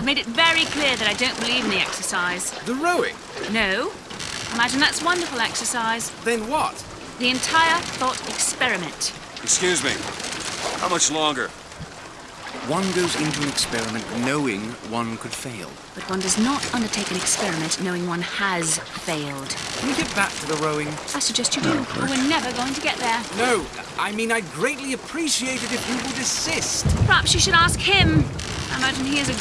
I've made it very clear that I don't believe in the exercise. The rowing? No? Imagine that's wonderful exercise. Then what? The entire thought experiment. Excuse me. How much longer? One goes into an experiment knowing one could fail. But one does not undertake an experiment knowing one has failed. Can we get back to the rowing? I suggest you do, No, we're never going to get there. No, I mean, I'd greatly appreciate it if you would assist. Perhaps you should ask him. I imagine he is a